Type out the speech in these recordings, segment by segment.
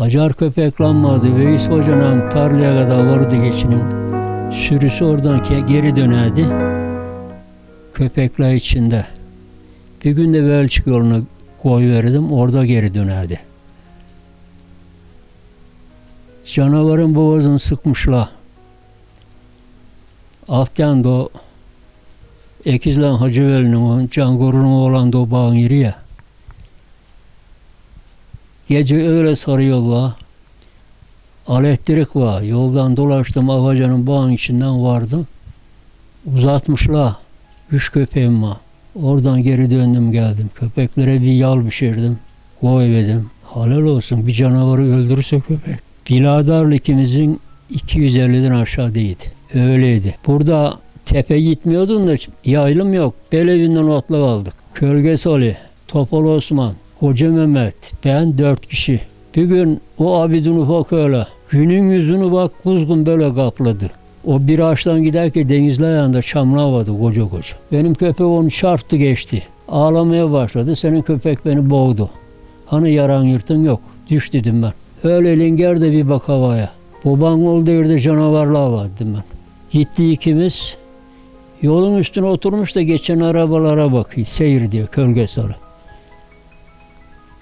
Acar köpeklanmadı. Veys Hoca'nın tarlaya kadar vardı geçinin. Sürüsü oradan geri dönerdi. Köpekler içinde. Bir gün de Belçik yoluna koy verdim. Orada geri dönerdi. Canavarın boğazını sıkmışlar. Alttan da o Ekizlen Hacıveli'nin o Cangor'un oğlan da o bağın yeri ya. Gece öyle sarıyorlar. Elektrik var. Yoldan dolaştım Avacan'ın bağın içinden vardım. Uzatmışlar. Üç köpeğim var. Oradan geri döndüm geldim. Köpeklere bir yal pişirdim. Koyverdim. Halal olsun bir canavarı öldürürse köpek. Biladarlı ikimizin 250'den aşağı değildi. Öyleydi. Burada tepe gitmiyordun da yaylım yok. Belevinden otla aldık. Kölgesi Ali, Topal Osman, Koca Mehmet, ben dört kişi. Bir gün o abidin ufak öyle. Günün yüzünü bak kuzgun böyle kapladı. O bir ağaçtan giderken denizli ayağında çamlar vardı koca koca. Benim köpek onu çarptı geçti. Ağlamaya başladı. Senin köpek beni boğdu. Hani yaran yırtın yok. Düş dedim ben. Öyle linger de bir bak havaya. Baban oldu yerde canavarlar var dedim ben. Gitti ikimiz. Yolun üstüne oturmuş da geçen arabalara bakıyor. Seyir diyor kölge sarı.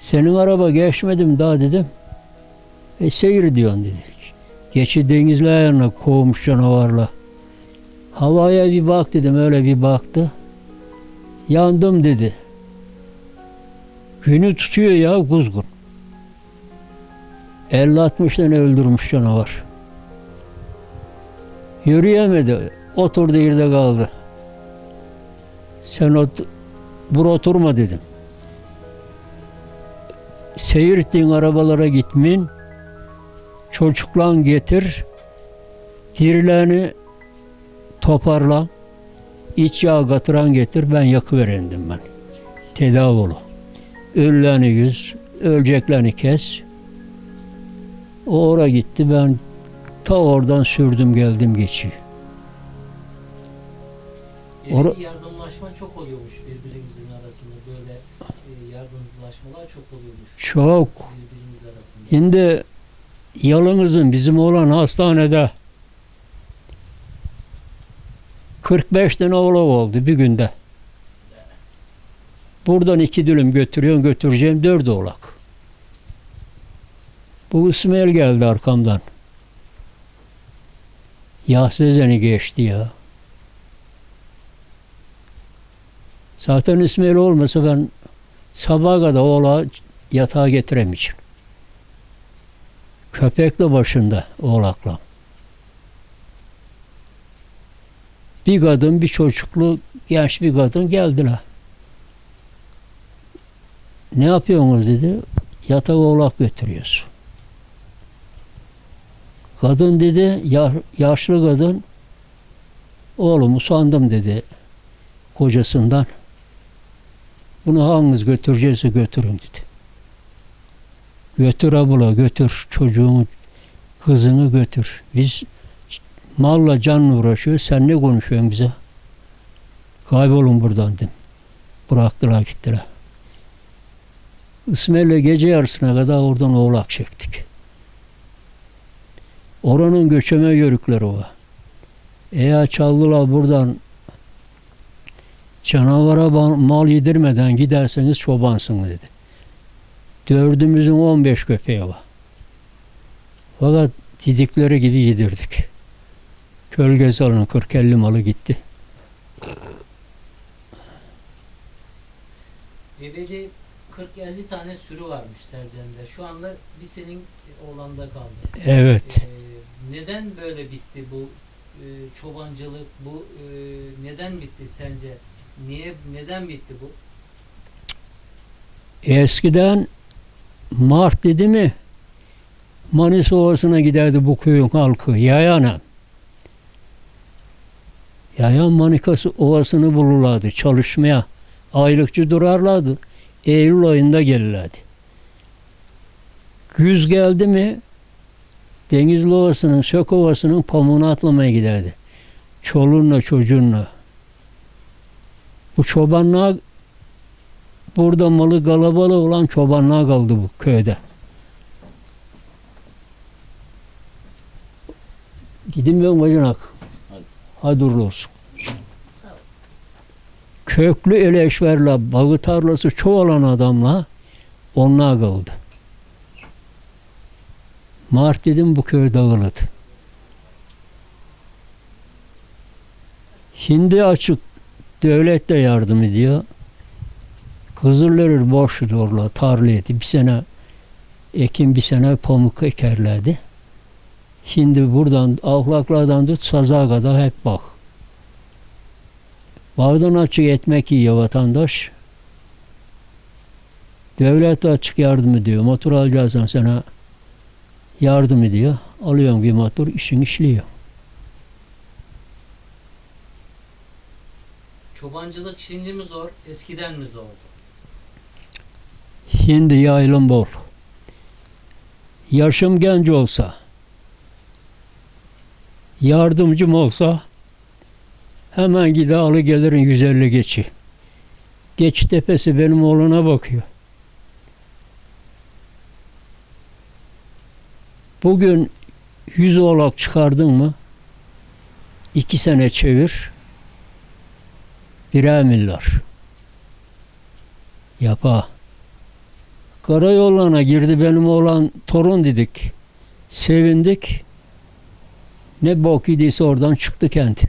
Senin araba geçmedim daha dedim. E seyir diyorsun dedi. Geçi ayağına kovmuş canavarla. Havaya bir bak dedim öyle bir baktı. Yandım dedi. Günü tutuyor ya kuzgun. 50-60 tane öldürmüş canavar. Yürüyemedi. Oturdu yerde kaldı. Sen ot bur oturma dedim. Seyirttiğin arabalara gitmin. Çocuklan getir. Dirilerini toparla. İç yağ katıran getir. Ben yakıverendim ben. Tedavi ol. Ölülerini yüz. Öleceklerini kes. O oraya gitti. Ben ta oradan sürdüm geldim Ora- ki yardımlaşma çok oluyormuş birbirimizin arasında böyle e, yardımlaşmalar çok oluyormuş Çok. birbirimiz arasında. Şimdi yalımızın bizim olan hastanede 45 tane oğlak oldu bir günde. Buradan iki dülüm götürüyorum götüreceğim dört oğlak. Bu İsmail geldi arkamdan. Ya sezeni geçti ya. Zaten İsmail olmasa ben sabaha kadar oğlağı yatağa getiremeyeceğim. Köpek de başında oğlakla. Bir kadın, bir çocuklu genç bir kadın geldiler. Ne yapıyorsunuz dedi. Yatak oğlak götürüyoruz. Kadın dedi, ya- yaşlı kadın, oğlum usandım dedi kocasından. Bunu hanginiz götüreceğse götürün dedi. Götür abla götür çocuğunu kızını götür. Biz malla canla uğraşıyoruz. Sen ne konuşuyorsun bize? Kaybolun buradan dedim. Bıraktılar gittiler. İsmail'le gece yarısına kadar oradan oğlak çektik. Oranın göçeme yörükleri o. Eğer çaldılar buradan canavara mal yedirmeden giderseniz çobansınız dedi. Dördümüzün 15 köpeği var. Fakat didikleri gibi yedirdik. Kölge salının 40-50 malı gitti. Evveli 40-50 tane sürü varmış Selcan'da. Şu anda bir senin oğlanda kaldı. Evet. E, neden böyle bitti bu e, çobancılık? Bu e, neden bitti sence? Niye neden bitti bu? Eskiden Mart dedi mi Manisa Ovası'na giderdi bu köyün halkı yayana. Yayan Manikası Ovası'nı bulurlardı çalışmaya. Aylıkçı durarlardı. Eylül ayında gelirlerdi. Güz geldi mi Denizli Ovası'nın, Sök Ovası'nın pamuğunu atlamaya giderdi. Çoluğunla çocuğunla bu çobanlığa burada malı galabalı olan çobanlığa kaldı bu köyde. Gidin ben bacanak. Hadi uğurlu olsun. Köklü eleşverle, bağı tarlası çoğalan adamla onunla kaldı. Mart dedim bu köy dağıldı. Hindi açık devlet de yardım ediyor. Kızılırır boş dorla tarla eti. Bir sene ekin bir sene pamuk ekerlerdi. Şimdi buradan ahlaklardan tut saza kadar hep bak. Bağdan açık etmek yiyor vatandaş. Devlet de açık yardım ediyor. Motor alacaksan sana yardım ediyor. Alıyorsun bir motor işin işliyor. Çobancılık şimdi mi zor, eskiden mi zor? Şimdi yaylım bol. Yaşım genç olsa, yardımcım olsa hemen gider alı gelirin 150 geçi. Geç tepesi benim oğluna bakıyor. Bugün 100 oğlak çıkardın mı? iki sene çevir. Birer milyar. Yapa. Karayollarına girdi benim oğlan torun dedik. Sevindik. Ne bok idiyse oradan çıktı kent.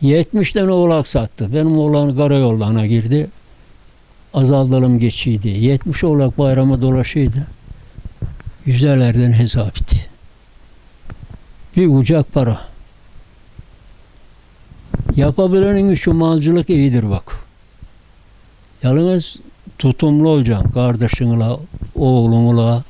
70 tane oğlak sattı. Benim oğlan karayollarına girdi. Azaldalım geçiydi. 70 oğlak bayrama dolaşıydı. Yüzelerden hesap etti. Bir ucak para. Yapabilenin şu malcılık iyidir bak. Yalnız tutumlu olacaksın kardeşinle, oğlunla.